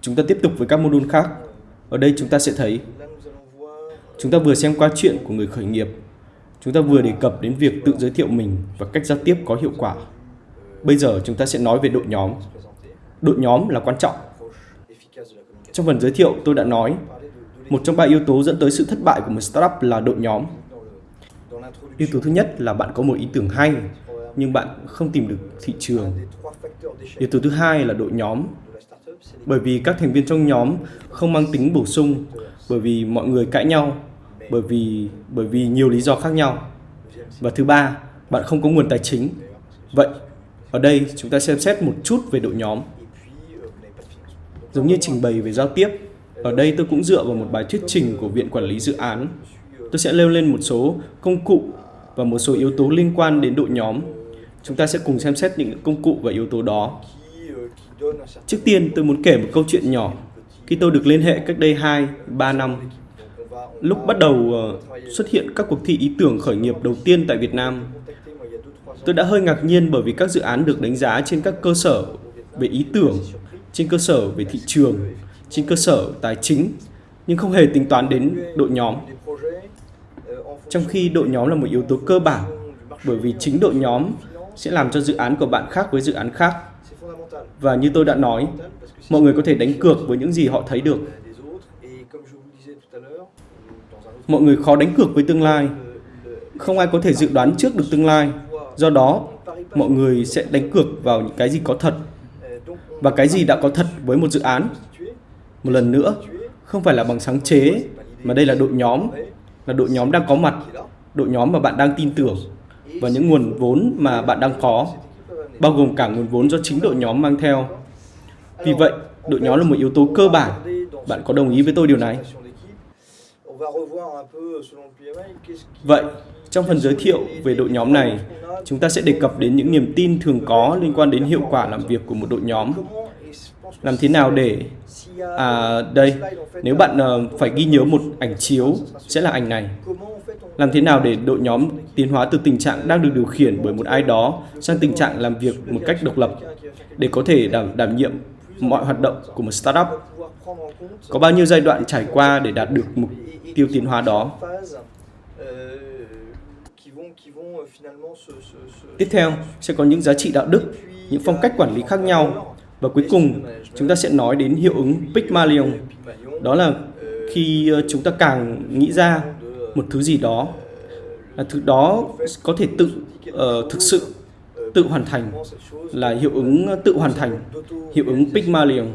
Chúng ta tiếp tục với các module khác. Ở đây chúng ta sẽ thấy chúng ta vừa xem qua chuyện của người khởi nghiệp. Chúng ta vừa đề cập đến việc tự giới thiệu mình và cách giao tiếp có hiệu quả. Bây giờ chúng ta sẽ nói về đội nhóm. Đội nhóm là quan trọng. Trong phần giới thiệu tôi đã nói, một trong ba yếu tố dẫn tới sự thất bại của một startup là đội nhóm. Yếu tố thứ nhất là bạn có một ý tưởng hay, nhưng bạn không tìm được thị trường. Yếu tố thứ hai là đội nhóm. Bởi vì các thành viên trong nhóm không mang tính bổ sung, bởi vì mọi người cãi nhau, bởi vì bởi vì nhiều lý do khác nhau. Và thứ ba, bạn không có nguồn tài chính. Vậy, ở đây chúng ta xem xét một chút về đội nhóm. Giống như trình bày về giao tiếp, ở đây tôi cũng dựa vào một bài thuyết trình của Viện Quản lý Dự án. Tôi sẽ nêu lên một số công cụ và một số yếu tố liên quan đến đội nhóm. Chúng ta sẽ cùng xem xét những công cụ và yếu tố đó. Trước tiên tôi muốn kể một câu chuyện nhỏ. Khi tôi được liên hệ cách đây 2, 3 năm, lúc bắt đầu ờ, xuất hiện các cuộc thi ý tưởng khởi nghiệp đầu tiên tại Việt Nam, tôi đã hơi ngạc nhiên bởi vì các dự án được đánh giá trên các cơ sở về ý tưởng, trên cơ sở về thị trường, trên cơ sở tài chính, nhưng không hề tính toán đến đội nhóm. Trong khi đội nhóm là một yếu tố cơ bản, bởi vì chính đội nhóm sẽ làm cho dự án của bạn khác với dự án khác. Và như tôi đã nói, mọi người có thể đánh cược với những gì họ thấy được. Mọi người khó đánh cược với tương lai. Không ai có thể dự đoán trước được tương lai. Do đó, mọi người sẽ đánh cược vào những cái gì có thật và cái gì đã có thật với một dự án. Một lần nữa, không phải là bằng sáng chế, mà đây là đội nhóm, là đội nhóm đang có mặt, đội nhóm mà bạn đang tin tưởng và những nguồn vốn mà bạn đang có, bao gồm cả nguồn vốn do chính đội nhóm mang theo. Vì vậy, đội nhóm là một yếu tố cơ bản. Bạn có đồng ý với tôi điều này? Vậy, trong phần giới thiệu về đội nhóm này, chúng ta sẽ đề cập đến những niềm tin thường có liên quan đến hiệu quả làm việc của một đội nhóm. Làm thế nào để... À, đây, nếu bạn uh, phải ghi nhớ một ảnh chiếu, sẽ là ảnh này. Làm thế nào để đội nhóm tiến hóa từ tình trạng đang được điều khiển bởi một ai đó sang tình trạng làm việc một cách độc lập để có thể đảm, đảm nhiệm mọi hoạt động của một startup? Có bao nhiêu giai đoạn trải qua để đạt được mục tiêu tiến hóa đó? Tiếp theo sẽ có những giá trị đạo đức, những phong cách quản lý khác nhau và cuối cùng chúng ta sẽ nói đến hiệu ứng Pygmalion. Đó là khi ờ, chúng ta càng nghĩ ra một thứ gì đó là thứ đó có thể tự uh, thực sự tự hoàn thành là hiệu ứng tự hoàn thành hiệu ứng Pygmalion.